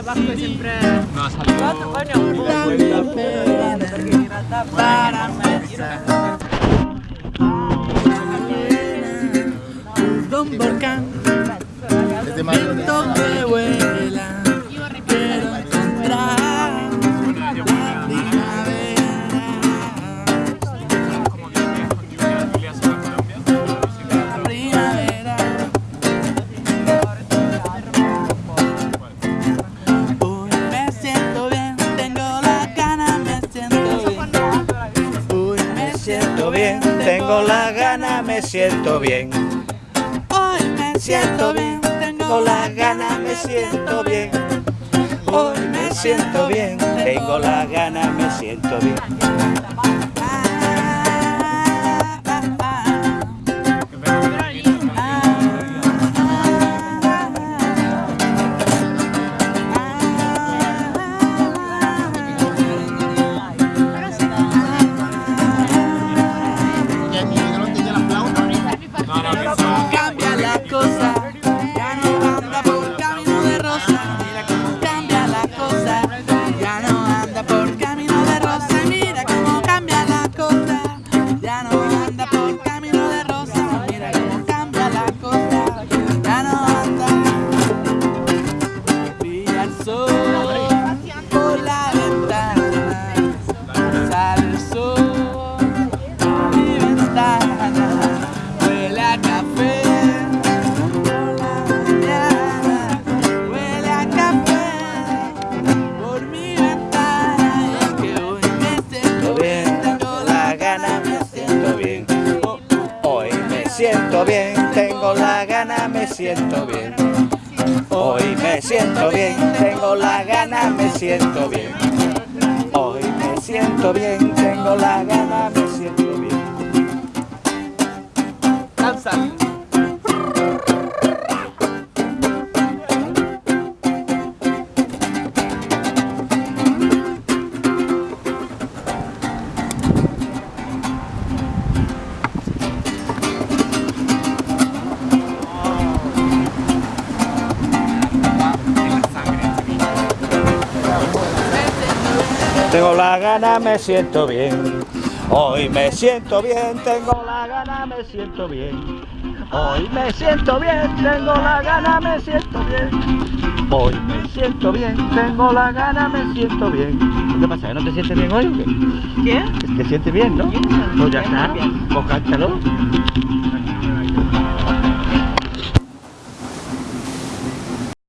de Pascua sempre... No ha salido... Para empezar. Un volcán, viento que vuela, me siento bien. Hoy me siento bien, tengo la gana, me siento bien. Hoy me siento bien, tengo la gana, me siento bien. Bien, hoy me siento bien, tengo la gana, me siento bien. Hoy me siento bien, tengo la gana, me siento bien. Hoy me siento bien, tengo la gana, me siento bien. Tengo la gana, me siento bien. Hoy me siento bien, tengo la gana, me siento bien. Hoy me siento bien, tengo la gana, me siento bien. Hoy me siento bien, tengo la gana, me siento bien. ¿Qué pasa? ¿No te sientes bien hoy qué? ¿Te sientes bien, no? Pues ya está, pues cántalo.